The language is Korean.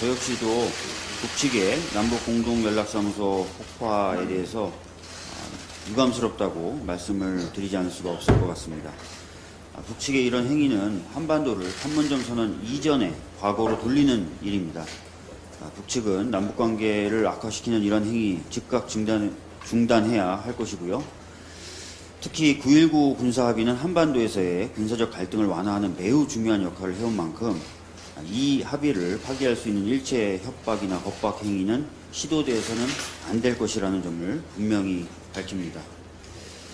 저 역시도 북측의 남북공동연락사무소 폭파에 대해서 아, 유감스럽다고 말씀을 드리지 않을 수가 없을 것 같습니다. 아, 북측의 이런 행위는 한반도를 판문점 선언 이전의 과거로 돌리는 일입니다. 아, 북측은 남북관계를 악화시키는 이런 행위 즉각 중단, 중단해야 할 것이고요. 특히 9.19 군사합의는 한반도에서의 군사적 갈등을 완화하는 매우 중요한 역할을 해온 만큼 이 합의를 파기할 수 있는 일체 협박이나 겁박 행위는 시도돼서는 안 될 것이라는 점을 분명히 밝힙니다.